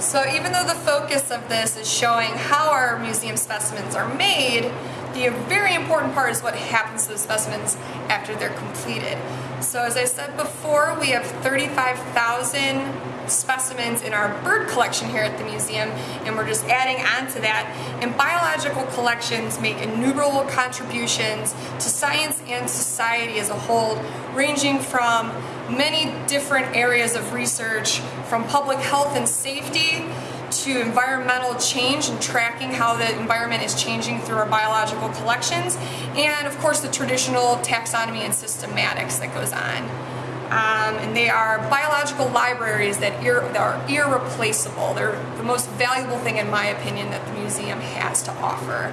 So even though the focus of this is showing how our museum specimens are made, the very important part is what happens to the specimens after they're completed. So as I said before, we have 35,000 specimens in our bird collection here at the museum and we're just adding on to that. And biological collections make innumerable contributions to science and society as a whole, ranging from many different areas of research, from public health and safety to environmental change and tracking how the environment is changing through our biological collections, and of course the traditional taxonomy and systematics that goes on. Um, and they are biological libraries that, ir that are irreplaceable. They're the most valuable thing, in my opinion, that the museum has to offer.